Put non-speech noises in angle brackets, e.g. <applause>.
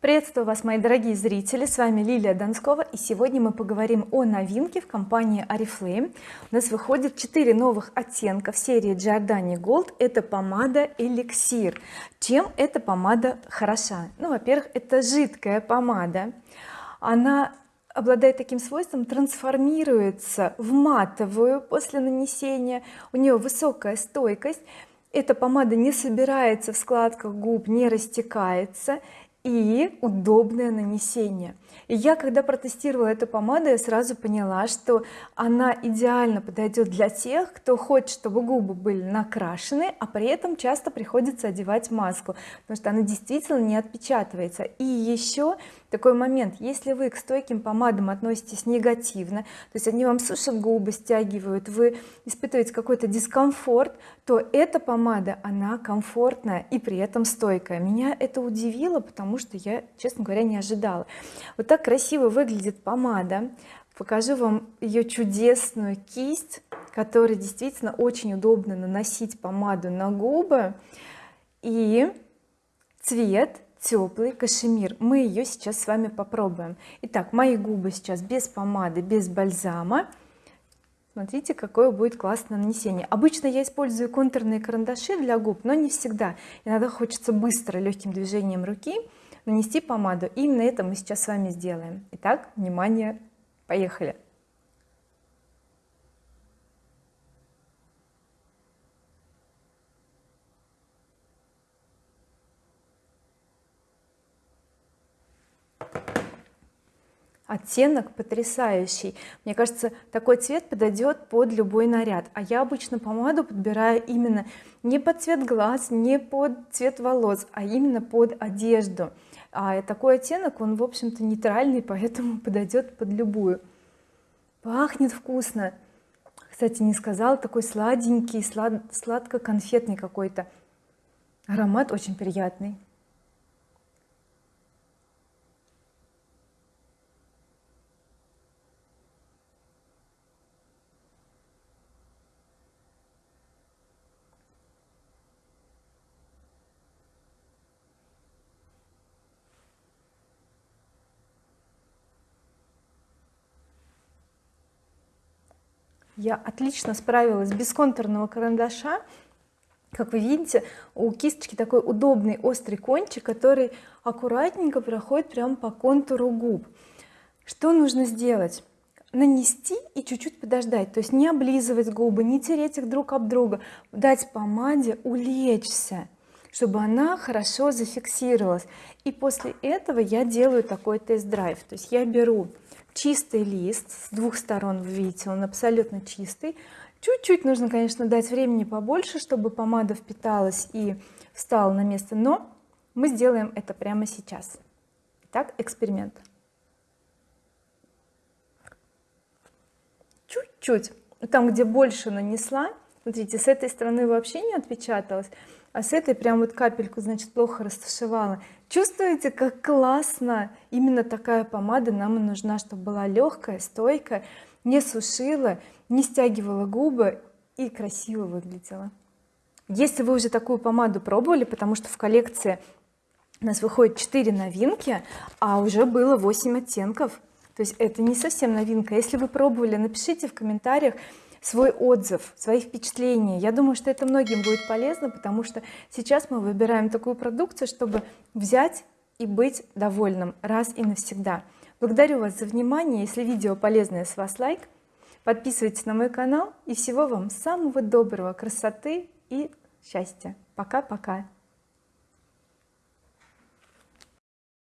приветствую вас мои дорогие зрители. С вами Лилия Донскова и сегодня мы поговорим о новинке в компании oriflame у нас выходит 4 новых оттенка в серии Giordani Gold. Это помада эликсир. Чем эта помада хороша? Ну во-первых это жидкая помада. Она обладает таким свойством трансформируется в матовую после нанесения. У нее высокая стойкость. Эта помада не собирается в складках губ не растекается и удобное нанесение. И я когда протестировала эту помаду я сразу поняла что она идеально подойдет для тех кто хочет чтобы губы были накрашены а при этом часто приходится одевать маску потому что она действительно не отпечатывается. И еще такой момент. Если вы к стойким помадам относитесь негативно то есть они вам сушат губы стягивают вы испытываете какой-то дискомфорт то эта помада она комфортная и при этом стойкая. Меня это удивило потому что я честно говоря не ожидала. Вот так красиво выглядит помада. Покажу вам ее чудесную кисть которая действительно очень удобно наносить помаду на губы. И цвет теплый кашемир. Мы ее сейчас с вами попробуем. Итак мои губы сейчас без помады без бальзама. Смотрите какое будет классное нанесение. Обычно я использую контурные карандаши для губ но не всегда. Иногда хочется быстро легким движением руки нанести помаду. Именно это мы сейчас с вами сделаем. Итак внимание поехали оттенок потрясающий. Мне кажется такой цвет подойдет под любой наряд. А я обычно помаду подбираю именно не под цвет глаз не под цвет волос а именно под одежду. А такой оттенок он в общем-то нейтральный <laughs> поэтому подойдет под любую. Пахнет вкусно. Кстати не сказал такой сладенький слад сладко-конфетный какой-то. Аромат очень приятный я отлично справилась без контурного карандаша. Как вы видите у кисточки такой удобный острый кончик который аккуратненько проходит прямо по контуру губ. Что нужно сделать? Нанести и чуть-чуть подождать то есть не облизывать губы не тереть их друг об друга дать помаде улечься чтобы она хорошо зафиксировалась. И после этого я делаю такой тест-драйв то есть я беру чистый лист с двух сторон вы видите он абсолютно чистый. Чуть-чуть нужно конечно дать времени побольше чтобы помада впиталась и встала на место но мы сделаем это прямо сейчас. Итак, эксперимент. Чуть-чуть. Там где больше нанесла смотрите с этой стороны вообще не отпечаталось а с этой прям вот капельку значит плохо растушевала. Чувствуете как классно именно такая помада нам и нужна чтобы была легкая стойкая не сушила не стягивала губы и красиво выглядела. Если вы уже такую помаду пробовали потому что в коллекции у нас выходит 4 новинки а уже было 8 оттенков. То есть это не совсем новинка. Если вы пробовали напишите в комментариях свой отзыв свои впечатления. Я думаю что это многим будет полезно потому что сейчас мы выбираем такую продукцию чтобы взять и быть довольным раз и навсегда. Благодарю вас за внимание. Если видео полезное с вас лайк. Подписывайтесь на мой канал. И всего вам самого доброго красоты и счастья. Пока-пока